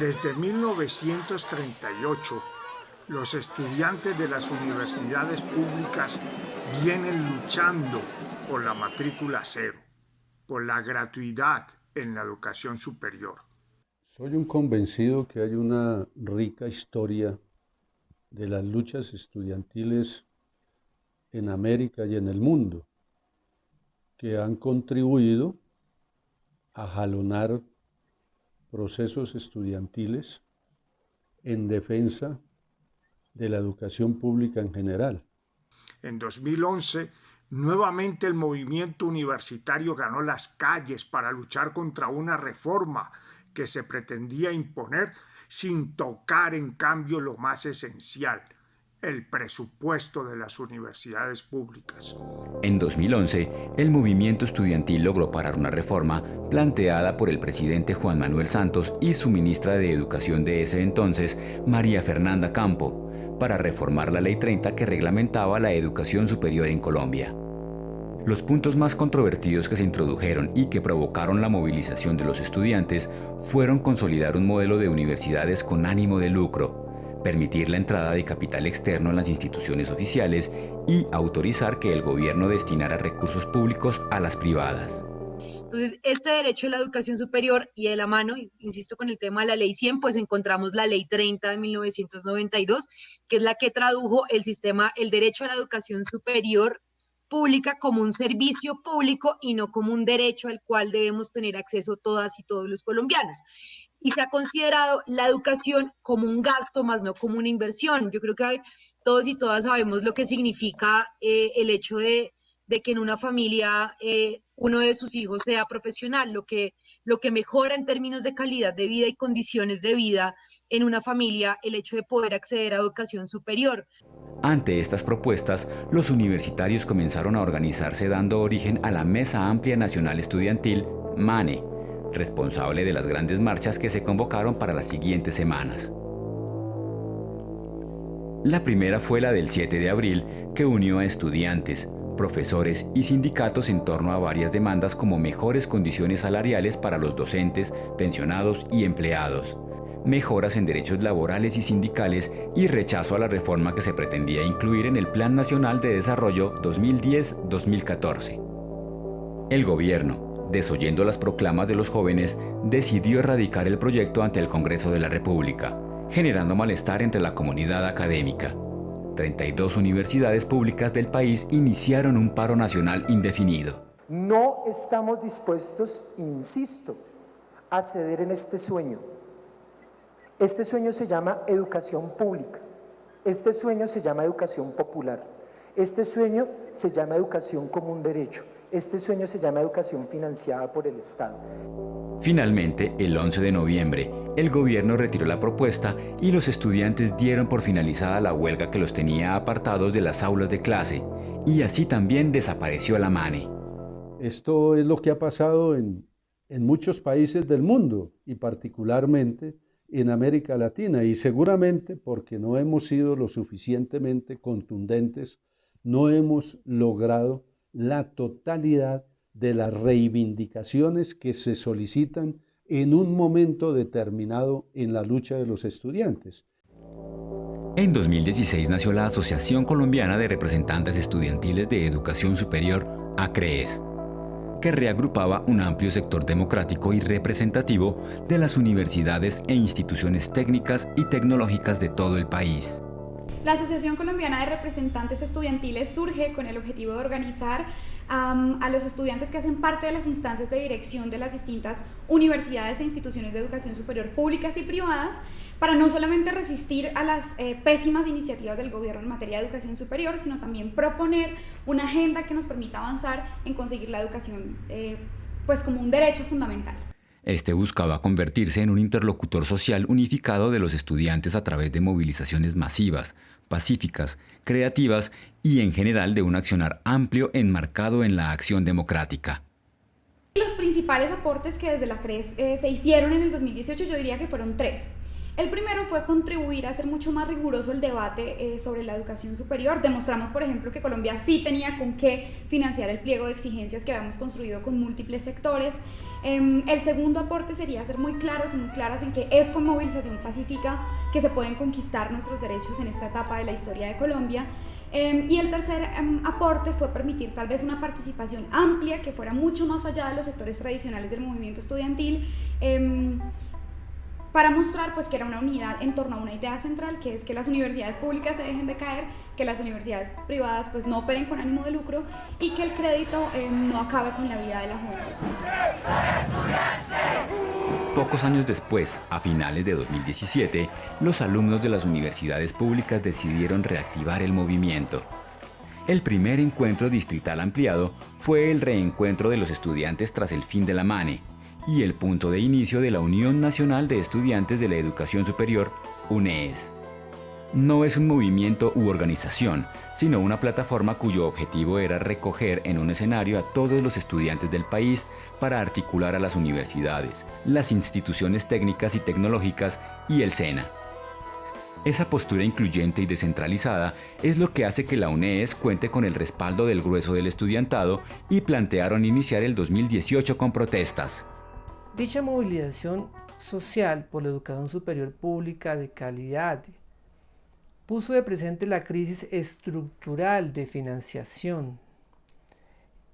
Desde 1938, los estudiantes de las universidades públicas vienen luchando por la matrícula cero, por la gratuidad en la educación superior. Soy un convencido que hay una rica historia de las luchas estudiantiles en América y en el mundo que han contribuido a jalonar procesos estudiantiles en defensa de la educación pública en general. En 2011, nuevamente el movimiento universitario ganó las calles para luchar contra una reforma que se pretendía imponer sin tocar en cambio lo más esencial, el presupuesto de las universidades públicas. En 2011, el movimiento estudiantil logró parar una reforma planteada por el presidente Juan Manuel Santos y su ministra de Educación de ese entonces, María Fernanda Campo, para reformar la Ley 30 que reglamentaba la educación superior en Colombia. Los puntos más controvertidos que se introdujeron y que provocaron la movilización de los estudiantes fueron consolidar un modelo de universidades con ánimo de lucro, permitir la entrada de capital externo en las instituciones oficiales y autorizar que el gobierno destinara recursos públicos a las privadas. Entonces, este derecho a la educación superior y de la mano, insisto con el tema de la ley 100, pues encontramos la ley 30 de 1992, que es la que tradujo el sistema, el derecho a la educación superior pública como un servicio público y no como un derecho al cual debemos tener acceso todas y todos los colombianos y se ha considerado la educación como un gasto más no como una inversión. Yo creo que todos y todas sabemos lo que significa eh, el hecho de, que en una familia eh, uno de sus hijos sea profesional, lo que, lo que mejora en términos de calidad de vida y condiciones de vida en una familia el hecho de poder acceder a educación superior. Ante estas propuestas, los universitarios comenzaron a organizarse dando origen a la Mesa Amplia Nacional Estudiantil, MANE, responsable de las grandes marchas que se convocaron para las siguientes semanas. La primera fue la del 7 de abril, que unió a estudiantes, profesores y sindicatos en torno a varias demandas como mejores condiciones salariales para los docentes, pensionados y empleados, mejoras en derechos laborales y sindicales y rechazo a la reforma que se pretendía incluir en el Plan Nacional de Desarrollo 2010-2014. El gobierno, desoyendo las proclamas de los jóvenes, decidió erradicar el proyecto ante el Congreso de la República, generando malestar entre la comunidad académica. 32 universidades públicas del país iniciaron un paro nacional indefinido. No estamos dispuestos, insisto, a ceder en este sueño. Este sueño se llama educación pública. Este sueño se llama educación popular. Este sueño se llama educación como un derecho. Este sueño se llama educación financiada por el Estado. Finalmente, el 11 de noviembre, el gobierno retiró la propuesta y los estudiantes dieron por finalizada la huelga que los tenía apartados de las aulas de clase, y así también desapareció la MANE. Esto es lo que ha pasado en, en muchos países del mundo y particularmente en América Latina y seguramente porque no hemos sido lo suficientemente contundentes, no hemos logrado la totalidad de las reivindicaciones que se solicitan en un momento determinado en la lucha de los estudiantes. En 2016 nació la Asociación Colombiana de Representantes Estudiantiles de Educación Superior, ACREES, que reagrupaba un amplio sector democrático y representativo de las universidades e instituciones técnicas y tecnológicas de todo el país. La Asociación Colombiana de Representantes Estudiantiles surge con el objetivo de organizar a los estudiantes que hacen parte de las instancias de dirección de las distintas universidades e instituciones de educación superior públicas y privadas para no solamente resistir a las eh, pésimas iniciativas del gobierno en materia de educación superior, sino también proponer una agenda que nos permita avanzar en conseguir la educación eh, pues como un derecho fundamental. Este buscaba convertirse en un interlocutor social unificado de los estudiantes a través de movilizaciones masivas, pacíficas, creativas y en general de un accionar amplio enmarcado en la acción democrática. Los principales aportes que desde la CRES eh, se hicieron en el 2018 yo diría que fueron tres. El primero fue contribuir a hacer mucho más riguroso el debate eh, sobre la educación superior. Demostramos, por ejemplo, que Colombia sí tenía con qué financiar el pliego de exigencias que habíamos construido con múltiples sectores. Em, el segundo aporte sería ser muy claros y muy claras en que es con movilización pacífica que se pueden conquistar nuestros derechos en esta etapa de la historia de Colombia. Em, y el tercer em, aporte fue permitir tal vez una participación amplia que fuera mucho más allá de los sectores tradicionales del movimiento estudiantil para mostrar pues que era una unidad en torno a una idea central que es que las universidades públicas se dejen de caer, que las universidades privadas pues no operen con ánimo de lucro y que el crédito eh, no acabe con la vida de la juventud. Pocos años después, a finales de 2017, los alumnos de las universidades públicas decidieron reactivar el movimiento. El primer encuentro distrital ampliado fue el reencuentro de los estudiantes tras el fin de la MANE, y el punto de inicio de la Unión Nacional de Estudiantes de la Educación Superior, UNES. No es un movimiento u organización, sino una plataforma cuyo objetivo era recoger en un escenario a todos los estudiantes del país para articular a las universidades, las instituciones técnicas y tecnológicas y el SENA. Esa postura incluyente y descentralizada es lo que hace que la UNES cuente con el respaldo del grueso del estudiantado y plantearon iniciar el 2018 con protestas. Dicha movilización social por la educación superior pública de calidad puso de presente la crisis estructural de financiación,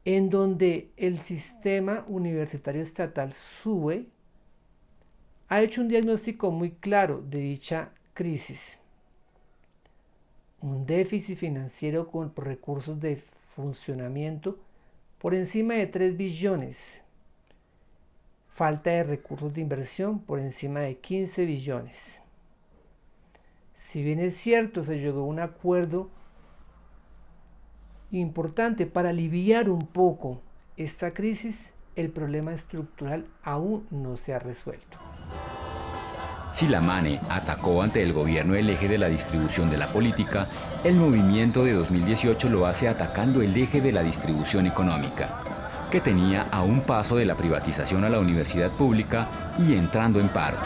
en donde el sistema universitario estatal SUBE ha hecho un diagnóstico muy claro de dicha crisis. Un déficit financiero con recursos de funcionamiento por encima de 3 billones falta de recursos de inversión por encima de 15 billones. Si bien es cierto, se llegó a un acuerdo importante para aliviar un poco esta crisis, el problema estructural aún no se ha resuelto. Si la MANE atacó ante el gobierno el eje de la distribución de la política, el movimiento de 2018 lo hace atacando el eje de la distribución económica que tenía a un paso de la privatización a la universidad pública y entrando en paro.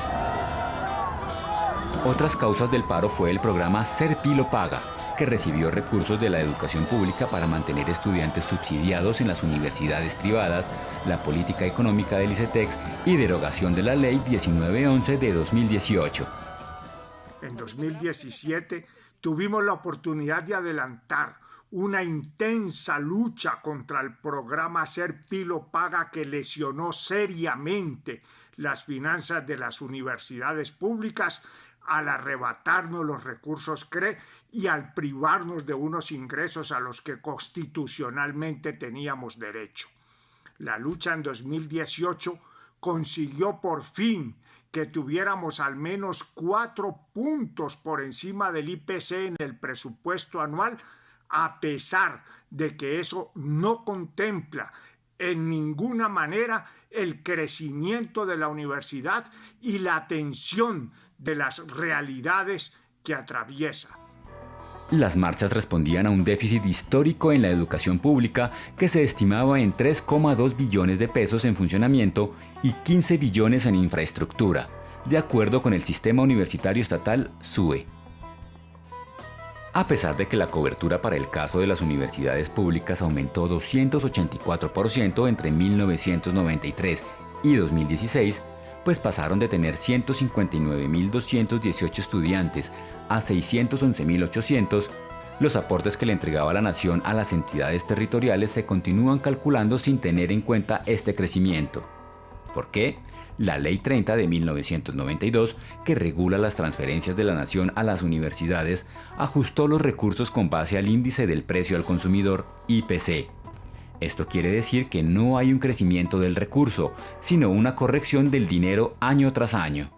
Otras causas del paro fue el programa Serpilo Paga, que recibió recursos de la educación pública para mantener estudiantes subsidiados en las universidades privadas, la política económica del ICETEX y derogación de la Ley 1911 de 2018. En 2017 tuvimos la oportunidad de adelantar una intensa lucha contra el programa Ser Pilo Paga que lesionó seriamente las finanzas de las universidades públicas al arrebatarnos los recursos CRE y al privarnos de unos ingresos a los que constitucionalmente teníamos derecho. La lucha en 2018 consiguió por fin que tuviéramos al menos cuatro puntos por encima del IPC en el presupuesto anual a pesar de que eso no contempla en ninguna manera el crecimiento de la universidad y la atención de las realidades que atraviesa. Las marchas respondían a un déficit histórico en la educación pública que se estimaba en 3,2 billones de pesos en funcionamiento y 15 billones en infraestructura, de acuerdo con el sistema universitario estatal SUE. A pesar de que la cobertura para el caso de las universidades públicas aumentó 284% entre 1993 y 2016, pues pasaron de tener 159.218 estudiantes a 611.800, los aportes que le entregaba la nación a las entidades territoriales se continúan calculando sin tener en cuenta este crecimiento. ¿Por qué? La Ley 30 de 1992, que regula las transferencias de la nación a las universidades, ajustó los recursos con base al índice del precio al consumidor IPC. Esto quiere decir que no hay un crecimiento del recurso, sino una corrección del dinero año tras año.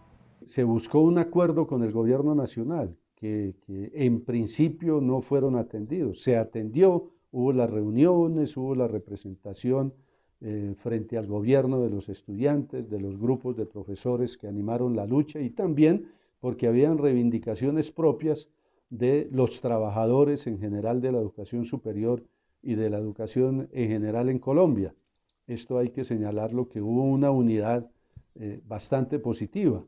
Se buscó un acuerdo con el gobierno nacional, que, en principio no fueron atendidos. Se atendió, hubo las reuniones, hubo la representación eh, frente al gobierno de los estudiantes, de los grupos de profesores que animaron la lucha y también porque habían reivindicaciones propias de los trabajadores en general de la educación superior y de la educación en general en Colombia. Esto hay que señalarlo que hubo una unidad eh, bastante positiva,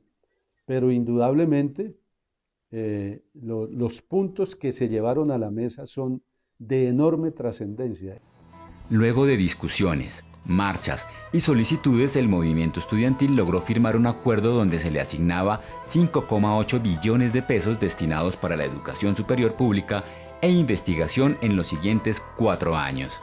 pero indudablemente eh, los puntos que se llevaron a la mesa son de enorme trascendencia. Luego de discusiones, marchas y solicitudes, el movimiento estudiantil logró firmar un acuerdo donde se le asignaba 5,8 billones de pesos destinados para la educación superior pública e investigación en los siguientes cuatro años.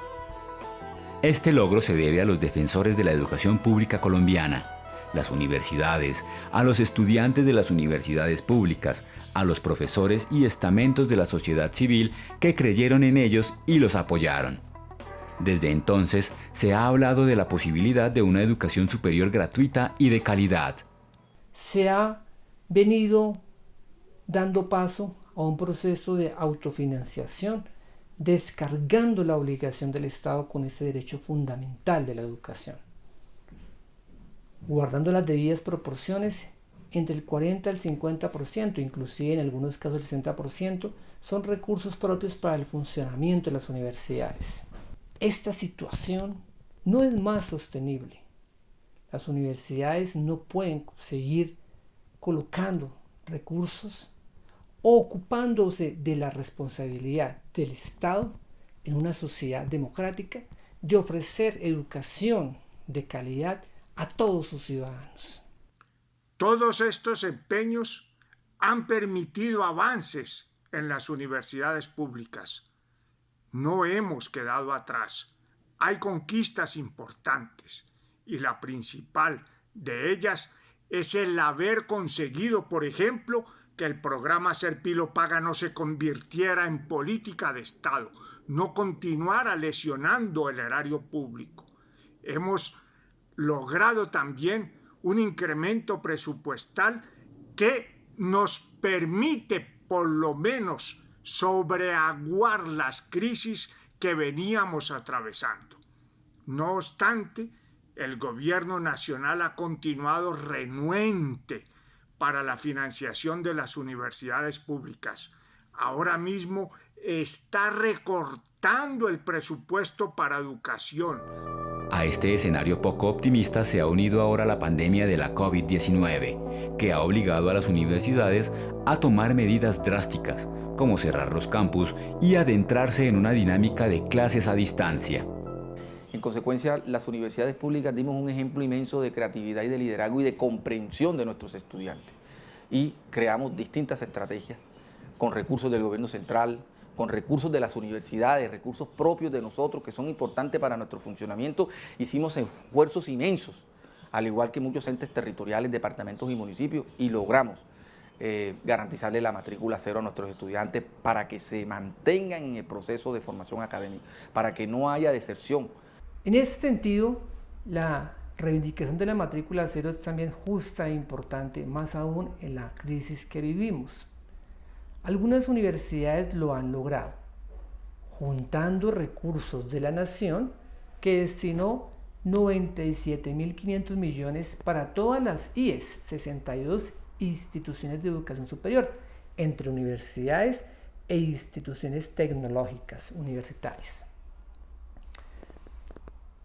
Este logro se debe a los defensores de la educación pública colombiana, las universidades, a los estudiantes de las universidades públicas, a los profesores y estamentos de la sociedad civil que creyeron en ellos y los apoyaron. Desde entonces se ha hablado de la posibilidad de una educación superior gratuita y de calidad. Se ha venido dando paso a un proceso de autofinanciación, descargando la obligación del Estado con ese derecho fundamental de la educación, guardando las debidas proporciones entre el 40 al 50%, inclusive en algunos casos el 60%, son recursos propios para el funcionamiento de las universidades. Esta situación no es más sostenible. Las universidades no pueden seguir colocando recursos ocupándose de la responsabilidad del Estado en una sociedad democrática de ofrecer educación de calidad a todos sus ciudadanos. Todos estos empeños han permitido avances en las universidades públicas. No hemos quedado atrás. Hay conquistas importantes y la principal de ellas es el haber conseguido, por ejemplo, que el programa Serpilo Paga no se convirtiera en política de Estado, no continuara lesionando el erario público. Hemos logrado también un incremento presupuestal que nos permite por lo menos sobreaguar las crisis que veníamos atravesando. No obstante, el gobierno nacional ha continuado renuente para la financiación de las universidades públicas. Ahora mismo está recortando el presupuesto para educación. A este escenario poco optimista se ha unido ahora la pandemia de la COVID-19, que ha obligado a las universidades a tomar medidas drásticas, como cerrar los campus y adentrarse en una dinámica de clases a distancia. En consecuencia, las universidades públicas dimos un ejemplo inmenso de creatividad y de liderazgo y de comprensión de nuestros estudiantes. Y creamos distintas estrategias con recursos del gobierno central, con recursos de las universidades, recursos propios de nosotros que son importantes para nuestro funcionamiento. Hicimos esfuerzos inmensos, al igual que muchos entes territoriales, departamentos y municipios, y logramos eh, garantizarle la matrícula cero a nuestros estudiantes para que se mantengan en el proceso de formación académica, para que no haya deserción, en ese sentido, la reivindicación de la matrícula cero es también justa e importante, más aún en la crisis que vivimos. Algunas universidades lo han logrado, juntando recursos de la nación que destinó 97.500 millones para todas las IES, 62 instituciones de educación superior, entre universidades e instituciones tecnológicas universitarias.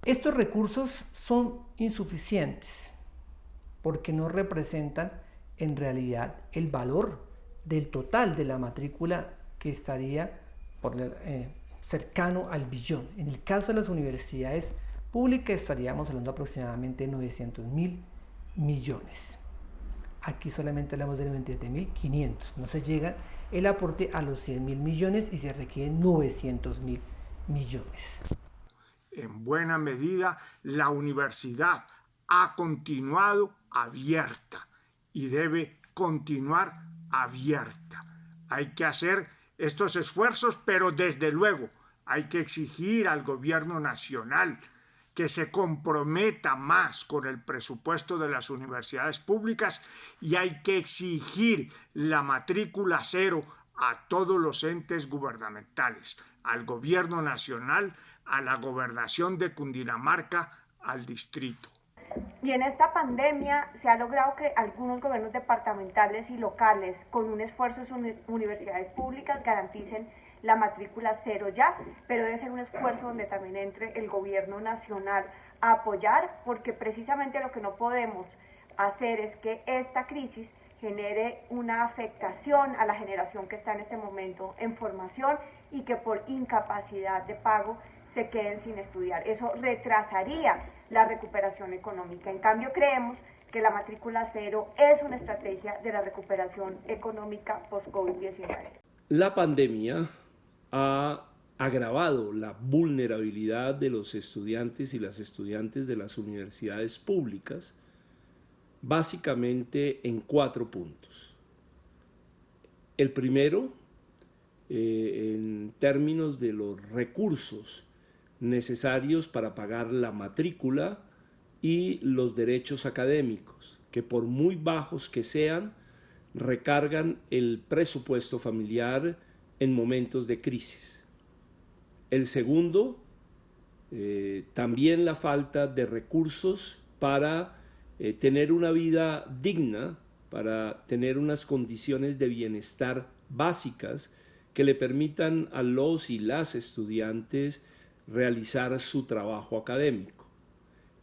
Estos recursos son insuficientes porque no representan en realidad el valor del total de la matrícula que estaría eh, cercano al billón. En el caso de las universidades públicas estaríamos hablando aproximadamente de 900 mil millones. Aquí solamente hablamos de 97 mil 500. No se llega el aporte a los 100 mil millones y se requieren 900 mil millones en buena medida la universidad ha continuado abierta y debe continuar abierta. Hay que hacer estos esfuerzos, pero desde luego hay que exigir al gobierno nacional que se comprometa más con el presupuesto de las universidades públicas y hay que exigir la matrícula cero a todos los entes gubernamentales, al gobierno nacional, a la gobernación de Cundinamarca, al distrito. Y en esta pandemia se ha logrado que algunos gobiernos departamentales y locales, con un esfuerzo de universidades públicas, garanticen la matrícula cero ya, pero debe ser un esfuerzo donde también entre el gobierno nacional a apoyar, porque precisamente lo que no podemos hacer es que esta crisis genere una afectación a la generación que está en este momento en formación y que por incapacidad de pago se queden sin estudiar. Eso retrasaría la recuperación económica. En cambio, creemos que la matrícula cero es una estrategia de la recuperación económica post-COVID-19. La pandemia ha agravado la vulnerabilidad de los estudiantes y las estudiantes de las universidades públicas, básicamente en cuatro puntos. El primero, eh, en términos de los recursos necesarios para pagar la matrícula y los derechos académicos, que por muy bajos que sean, recargan el presupuesto familiar en momentos de crisis. El segundo, eh, también la falta de recursos para eh, tener una vida digna, para tener unas condiciones de bienestar básicas que le permitan a los y las estudiantes realizar su trabajo académico.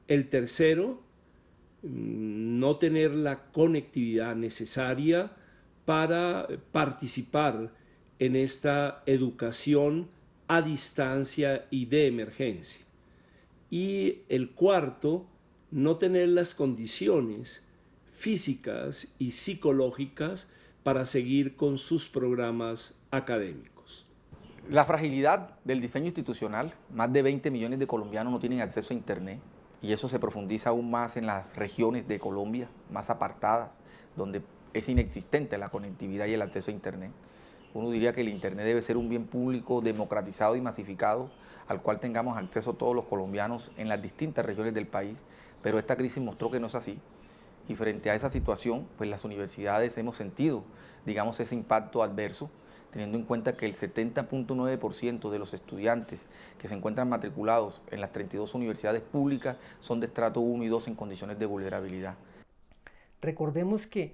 El tercero, mm, no tener la conectividad necesaria para participar en esta educación a distancia y de emergencia. Y el cuarto, no tener las condiciones físicas y psicológicas para seguir con sus programas académicos. La fragilidad del diseño institucional, más de 20 millones de colombianos no tienen acceso a Internet y eso se profundiza aún más en las regiones de Colombia más apartadas, donde es inexistente la conectividad y el acceso a Internet. Uno diría que el Internet debe ser un bien público democratizado y masificado al cual tengamos acceso todos los colombianos en las distintas regiones del país, pero esta crisis mostró que no es así. Y frente a esa situación, pues las universidades hemos sentido, digamos, ese impacto adverso teniendo en cuenta que el 70.9% de los estudiantes que se encuentran matriculados en las 32 universidades públicas son de estrato 1 y 2 en condiciones de vulnerabilidad. Recordemos que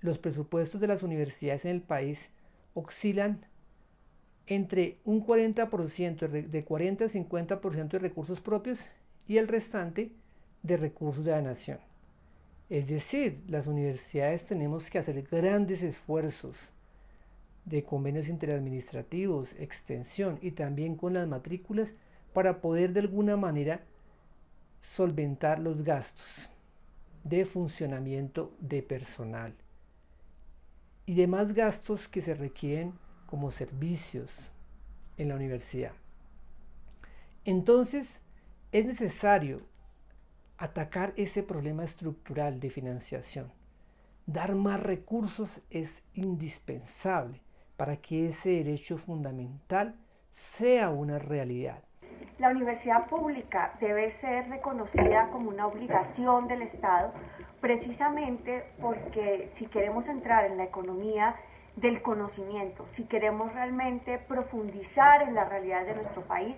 los presupuestos de las universidades en el país oscilan entre un 40%, de 40 a 50% de recursos propios y el restante de recursos de la nación. Es decir, las universidades tenemos que hacer grandes esfuerzos de convenios interadministrativos, extensión y también con las matrículas para poder de alguna manera solventar los gastos de funcionamiento de personal y demás gastos que se requieren como servicios en la universidad. Entonces, es necesario atacar ese problema estructural de financiación. Dar más recursos es indispensable para que ese derecho fundamental sea una realidad. La universidad pública debe ser reconocida como una obligación del Estado precisamente porque si queremos entrar en la economía del conocimiento, si queremos realmente profundizar en la realidad de nuestro país,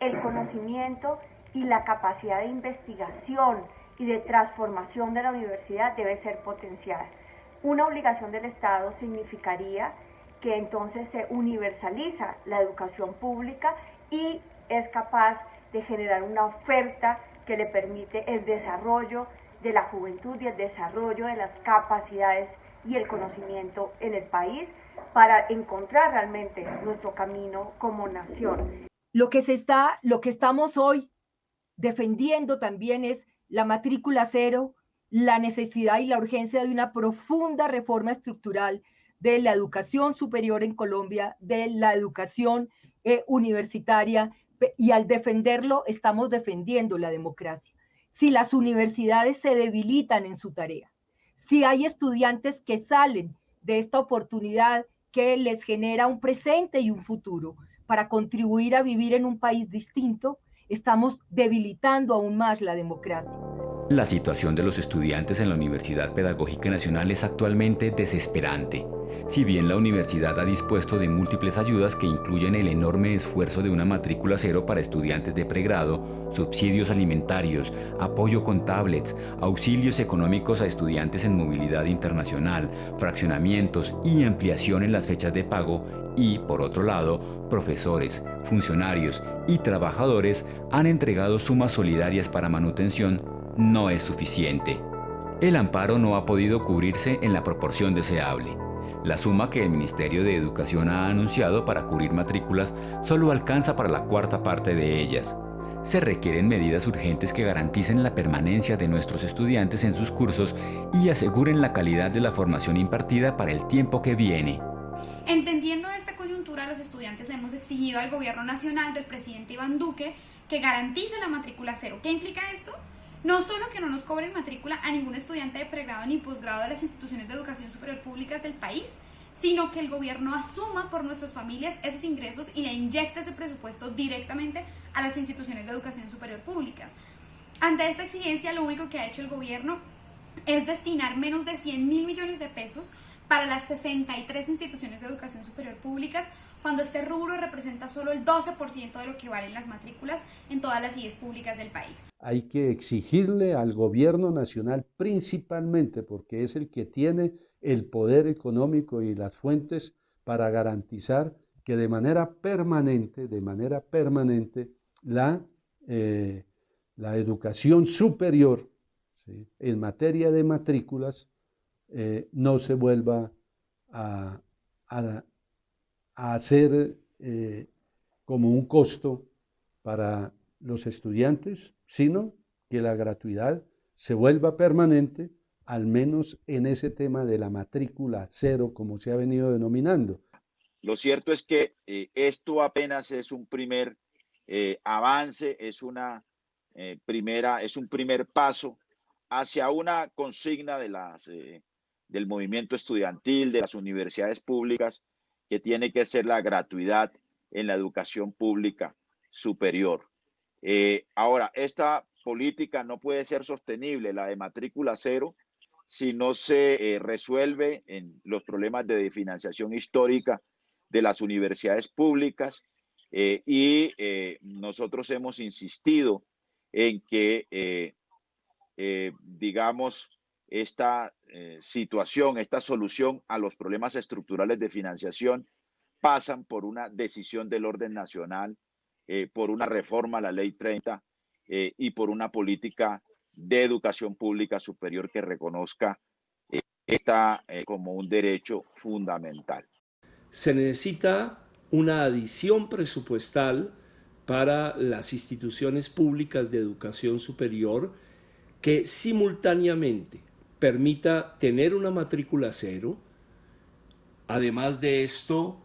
el conocimiento y la capacidad de investigación y de transformación de la universidad debe ser potenciada. Una obligación del Estado significaría que entonces se universaliza la educación pública y es capaz de generar una oferta que le permite el desarrollo de la juventud y el desarrollo de las capacidades y el conocimiento en el país para encontrar realmente nuestro camino como nación. Lo que se está, lo que estamos hoy defendiendo también es la matrícula cero, la necesidad y la urgencia de una profunda reforma estructural de la educación superior en Colombia, de la educación eh, universitaria, y al defenderlo estamos defendiendo la democracia. si las universidades se debilitan en su tarea, si hay estudiantes que salen de esta oportunidad que les genera un presente y un futuro para contribuir a vivir en un país distinto, estamos debilitando aún más la democracia. La situación de los estudiantes en la Universidad Pedagógica Nacional es actualmente desesperante. Si bien la universidad ha dispuesto de múltiples ayudas que incluyen el enorme esfuerzo de una matrícula cero para estudiantes de pregrado, subsidios alimentarios, apoyo con tablets, auxilios económicos a estudiantes en movilidad internacional, fraccionamientos y ampliación en las fechas de pago, y, por otro lado, profesores, funcionarios y trabajadores han entregado sumas solidarias para manutención no es suficiente. El amparo no ha podido cubrirse en la proporción deseable. La suma que el Ministerio de Educación ha anunciado para cubrir matrículas solo alcanza para la cuarta parte de ellas. Se requieren medidas urgentes que garanticen la permanencia de nuestros estudiantes en sus cursos y aseguren la calidad de la formación impartida para el tiempo que viene. Entendiendo esta coyuntura, los estudiantes le hemos exigido al gobierno nacional del presidente Iván Duque que garantice la matrícula cero. ¿Qué implica esto? No solo que no nos cobren matrícula a ningún estudiante de pregrado ni posgrado de las instituciones de educación superior públicas del país, sino que el gobierno asuma por nuestras familias esos ingresos y le inyecte ese presupuesto directamente a las instituciones de educación superior públicas. Ante esta exigencia, lo único que ha hecho el gobierno es destinar menos de 100 mil millones de pesos para las 63 instituciones de educación superior públicas, cuando este rubro representa solo el 12% de lo que valen las matrículas en todas las IES públicas del país. Hay que exigirle al gobierno nacional principalmente, porque es el que tiene el poder económico y las fuentes para garantizar que de manera permanente, de manera permanente, la, eh, la educación superior en materia de matrículas eh, no se vuelva a, a hacer eh, como un costo para los estudiantes, sino que la gratuidad se vuelva permanente, al menos en ese tema de la matrícula cero, como se ha venido denominando. Lo cierto es que eh, esto apenas es un primer eh, avance, es una primera, es un primer paso hacia una consigna del movimiento estudiantil, de las universidades públicas, que tiene que ser la gratuidad en la educación pública superior. Eh, ahora, esta política no puede ser sostenible, la de matrícula cero, si no se eh, resuelve en los problemas de financiación histórica de las universidades públicas. Eh, y nosotros hemos insistido en que, digamos, esta eh, situación, esta solución a los problemas estructurales de financiación pasan por una decisión del orden nacional, eh, por una reforma a la ley 30 eh, y por una política de educación pública superior que reconozca esta como un derecho fundamental. Se necesita una adición presupuestal para las instituciones públicas de educación superior que simultáneamente permita tener una matrícula cero. Además de esto,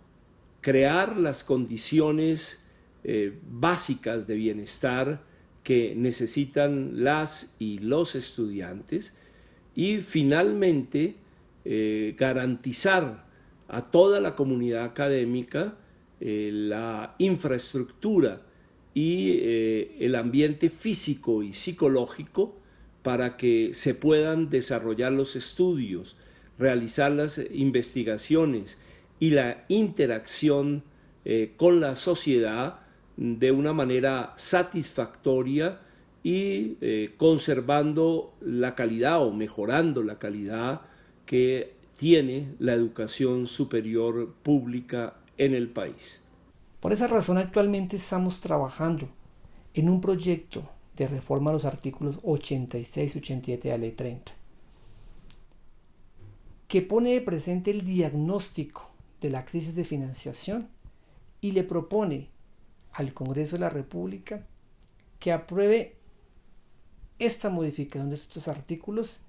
crear las condiciones eh, básicas de bienestar que necesitan las y los estudiantes y finalmente eh, garantizar a toda la comunidad académica eh, la infraestructura y el ambiente físico y psicológico para que se puedan desarrollar los estudios, realizar las investigaciones y la interacción eh, con la sociedad de una manera satisfactoria y eh, conservando la calidad o mejorando la calidad que tiene la educación superior pública en el país. Por esa razón actualmente estamos trabajando en un proyecto de reforma a los artículos 86 y 87 de la Ley 30, que pone de presente el diagnóstico de la crisis de financiación y le propone al Congreso de la República que apruebe esta modificación de estos artículos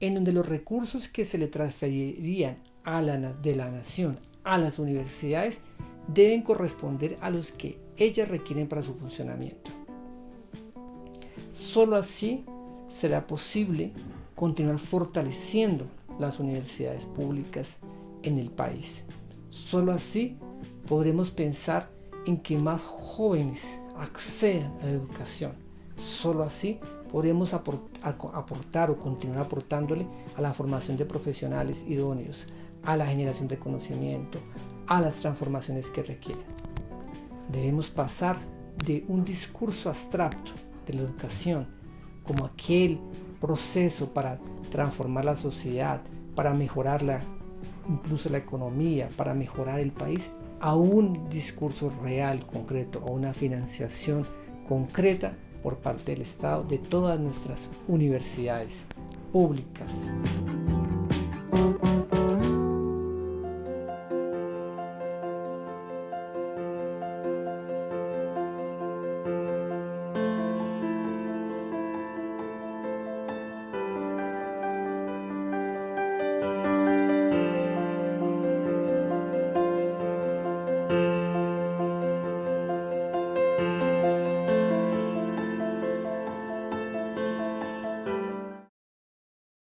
en donde los recursos que se le transferirían a de la nación a las universidades deben corresponder a los que ellas requieren para su funcionamiento. Solo así será posible continuar fortaleciendo las universidades públicas en el país. Solo así podremos pensar en que más jóvenes accedan a la educación. Solo así podremos aportar o continuar aportándole a la formación de profesionales idóneos, a la generación de conocimiento, a las transformaciones que requieren. Debemos pasar de un discurso abstracto de la educación como aquel proceso para transformar la sociedad, para mejorarla, incluso la economía, para mejorar el país, a un discurso real, concreto, a una financiación concreta por parte del Estado de todas nuestras universidades públicas.